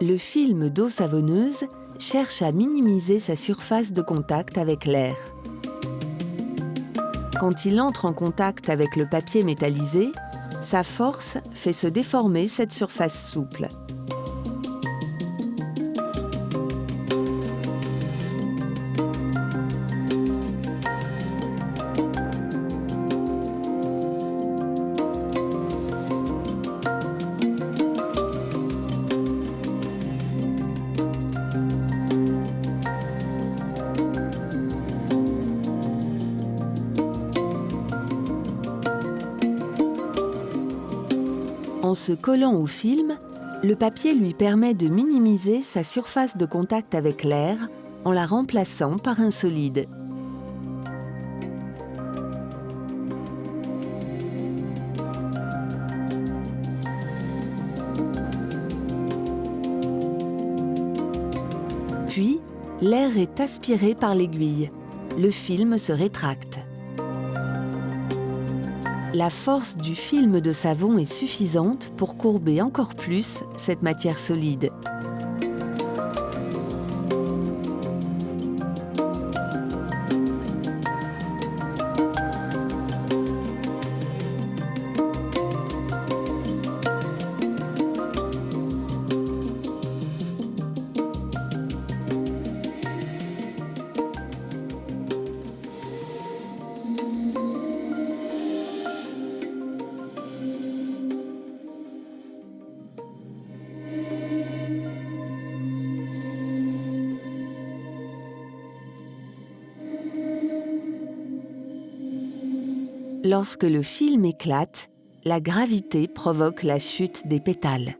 le film d'eau savonneuse cherche à minimiser sa surface de contact avec l'air. Quand il entre en contact avec le papier métallisé, sa force fait se déformer cette surface souple. En se collant au film, le papier lui permet de minimiser sa surface de contact avec l'air en la remplaçant par un solide. Puis, l'air est aspiré par l'aiguille. Le film se rétracte. La force du film de savon est suffisante pour courber encore plus cette matière solide. Lorsque le film éclate, la gravité provoque la chute des pétales.